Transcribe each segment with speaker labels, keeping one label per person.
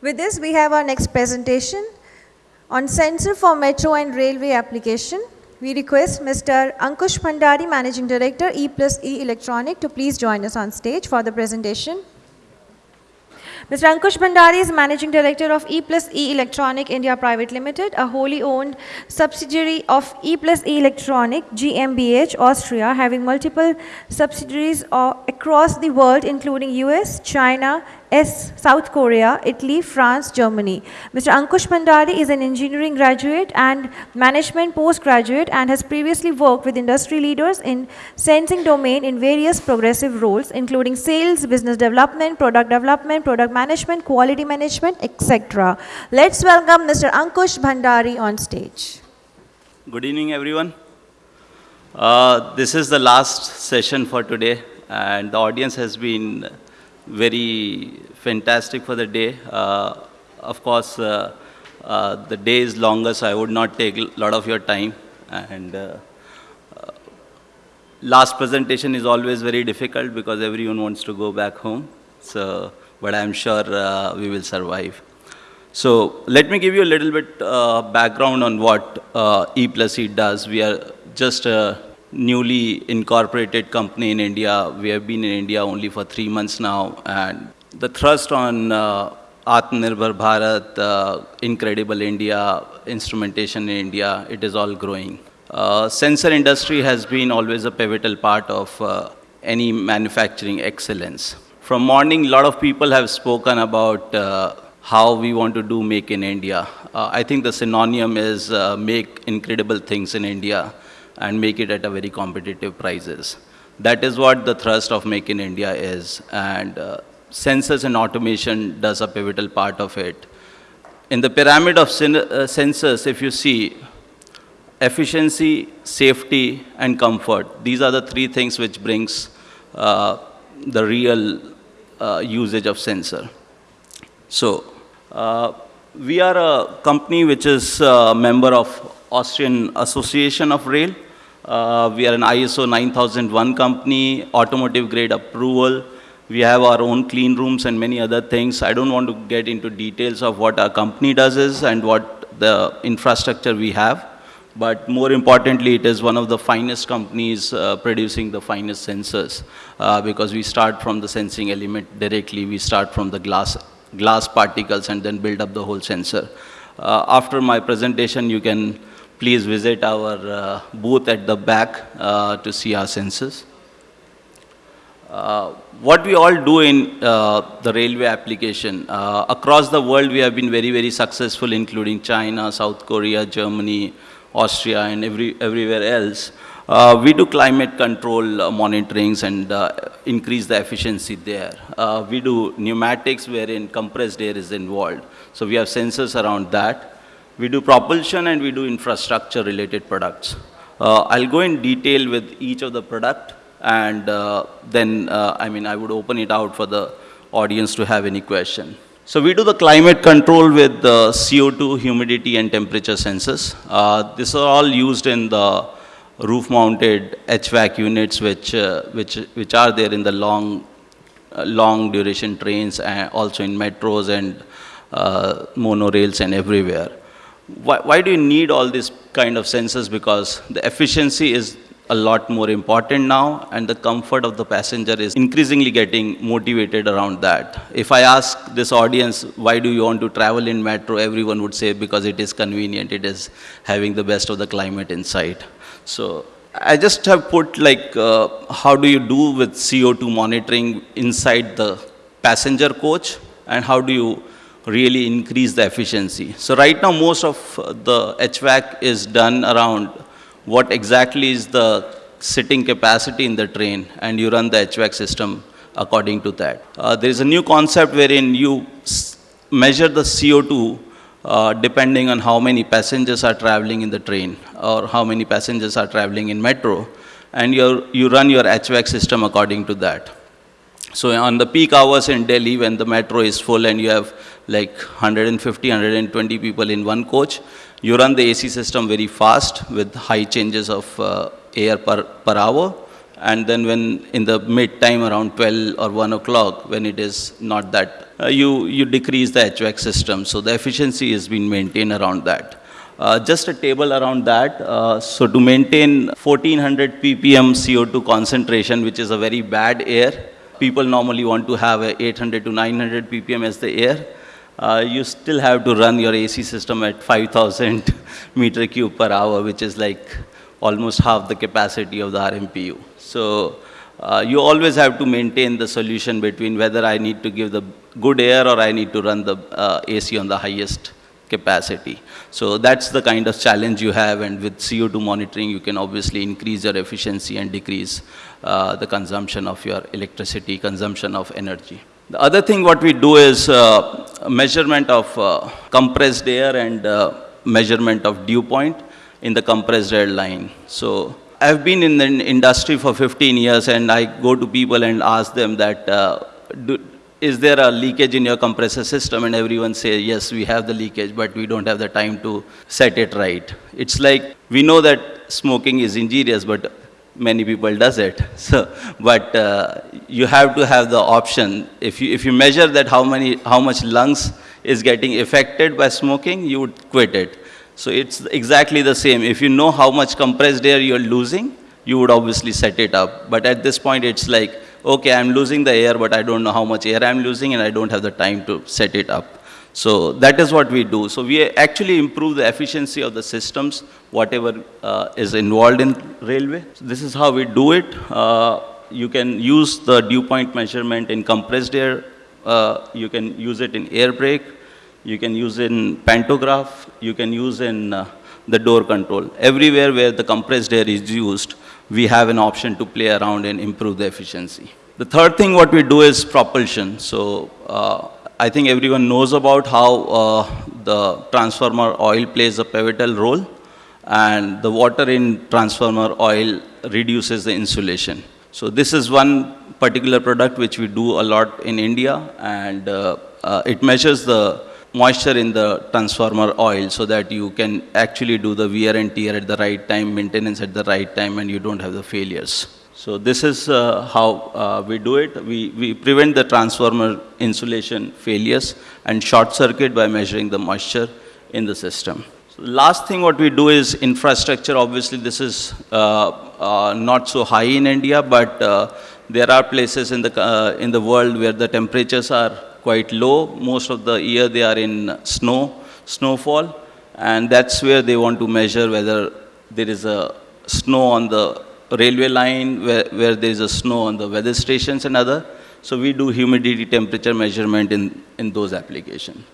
Speaker 1: With this, we have our next presentation on sensor for metro and railway application. We request Mr. Ankush Bhandari, Managing Director, E plus E Electronic, to please join us on stage for the presentation. Mr. Ankush Bhandari is Managing Director of E plus E Electronic India Private Limited, a wholly owned subsidiary of E plus E Electronic GmbH Austria, having multiple subsidiaries across the world, including US, China, S, South Korea, Italy, France, Germany. Mr. Ankush Bhandari is an engineering graduate and management postgraduate and has previously worked with industry leaders in sensing domain in various progressive roles, including sales, business development, product development, product management, quality management, etc. Let's welcome Mr. Ankush Bhandari on stage.
Speaker 2: Good evening, everyone. Uh, this is the last session for today, and the audience has been very fantastic for the day. Uh, of course, uh, uh, the day is longer, so I would not take a lot of your time. And uh, uh, last presentation is always very difficult because everyone wants to go back home. So, but I'm sure uh, we will survive. So let me give you a little bit background on what E plus E does. We are just a newly incorporated company in India. We have been in India only for three months now, and the thrust on uh, Atmanirbhar Bharat, uh, Incredible India, instrumentation in India, it is all growing. Uh, sensor industry has been always a pivotal part of uh, any manufacturing excellence. From morning, a lot of people have spoken about uh, how we want to do make in India. Uh, I think the synonym is make incredible things in India and make it at a very competitive prices. That is what the thrust of Make in India is. And uh, sensors and automation does a pivotal part of it. In the pyramid of uh, sensors, if you see, efficiency, safety, and comfort, these are the three things which brings uh, the real uh, usage of sensor. So, uh, we are a company which is a member of Austrian Association of Rail. Uh, we are an ISO 9001 company, automotive grade approval. We have our own clean rooms and many other things. I don't want to get into details of what our company does is and what the infrastructure we have. But more importantly, it is one of the finest companies uh, producing the finest sensors uh, because we start from the sensing element directly. We start from the glass, glass particles and then build up the whole sensor. Uh, after my presentation, you can please visit our uh, booth at the back uh, to see our sensors. Uh, what we all do in uh, the railway application, uh, across the world we have been very, very successful, including China, South Korea, Germany, Austria, and every, everywhere else. Uh, we do climate control uh, monitorings and increase the efficiency there. we do pneumatics wherein compressed air is involved. So we have sensors around that. We do propulsion and we do infrastructure related products. Uh, I'll go in detail with each of the product and uh, then, uh, I mean, I would open it out for the audience to have any question. So we do the climate control with the CO2, humidity and temperature sensors. Uh, these are all used in the roof mounted HVAC units which, uh, which, which are there in the long, uh, long duration trains and also in metros and monorails and everywhere why, why do you need all these kind of sensors? Because the efficiency is a lot more important now and the comfort of the passenger is increasingly getting motivated around that. If I ask this audience, why do you want to travel in metro, everyone would say because it is convenient, it is having the best of the climate inside. So I just have put like, uh, how do you do with CO2 monitoring inside the passenger coach and how do you really increase the efficiency. So right now most of the HVAC is done around what exactly is the sitting capacity in the train and you run the HVAC system according to that. Uh, there is a new concept wherein you measure the CO2 uh, depending on how many passengers are traveling in the train or how many passengers are traveling in metro and you run your HVAC system according to that. So on the peak hours in Delhi when the metro is full and you have like 150, 120 people in one coach. You run the AC system very fast with high changes of uh, air per, per hour. And then when in the mid time around 12 or 1 o'clock, when it is not that uh, you, you decrease the HVAC system. So the efficiency is being maintained around that. Uh, just a table around that. Uh, so to maintain 1400 ppm CO2 concentration, which is a very bad air, people normally want to have a 800 to 900 ppm as the air. Uh, you still have to run your AC system at 5000 meter cube per hour, which is like almost half the capacity of the RMPU. So uh, you always have to maintain the solution between whether I need to give the good air or I need to run the uh, AC on the highest capacity. So that's the kind of challenge you have and with CO2 monitoring you can obviously increase your efficiency and decrease uh, the consumption of your electricity, consumption of energy. The other thing what we do is uh, measurement of uh, compressed air and uh, measurement of dew point in the compressed air line. So I've been in the industry for 15 years and I go to people and ask them that uh, do, is there a leakage in your compressor system? And everyone says yes we have the leakage but we don't have the time to set it right. It's like we know that smoking is injurious but many people does it. So but uh, you have to have the option. If you if you measure that how many how much lungs is getting affected by smoking you would quit it. So it's exactly the same. If you know how much compressed air you're losing you would obviously set it up. But at this point it's like okay, I'm losing the air, but I don't know how much air I'm losing and I don't have the time to set it up. So that is what we do. So we actually improve the efficiency of the systems, whatever uh, is involved in railway. So this is how we do it. Uh, you can use the dew point measurement in compressed air. Uh, you can use it in air brake. You can use in pantograph. You can use in uh, the door control. Everywhere where the compressed air is used, we have an option to play around and improve the efficiency. The third thing what we do is propulsion. So uh, I think everyone knows about how uh, the transformer oil plays a pivotal role and the water in transformer oil reduces the insulation. So this is one particular product which we do a lot in India and uh, uh it measures the moisture in the transformer oil so that you can actually do the wear and tear at the right time, maintenance at the right time, and you don't have the failures. So this is uh, how uh, we do it. We, we prevent the transformer insulation failures and short circuit by measuring the moisture in the system. So last thing what we do is infrastructure. Obviously this is uh, uh not so high in India, but uh, there are places in the, uh, in the world where the temperatures are quite low. Most of the year they are in snow, snowfall, and that's where they want to measure whether there is a snow on the railway line, where, where there is a snow on the weather stations and other. So we do humidity temperature measurement in, in those applications.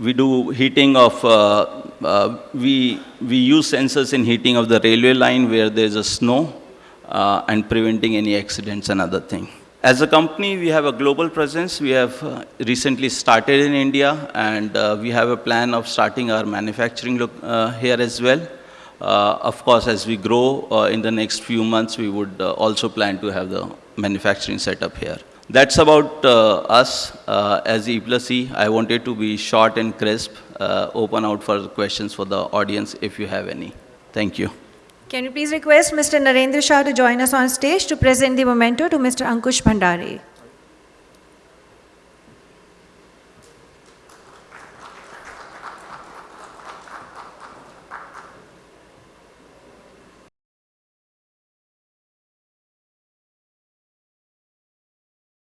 Speaker 2: We do heating of, uh, uh, we, we use sensors in heating of the railway line where there is a snow uh, and preventing any accidents and other thing. As a company, we have a global presence. We have uh, recently started in India, and uh, we have a plan of starting our manufacturing uh, here as well. Uh, of course, as we grow uh, in the next few months, we would uh, also plan to have the manufacturing setup here. That's about us as E plus E. I wanted to be short and crisp, open out for questions for the audience if you have any. Thank you.
Speaker 1: Can you please request Mr. Narendra Shah to join us on stage to present the memento to Mr. Ankush Bhandari?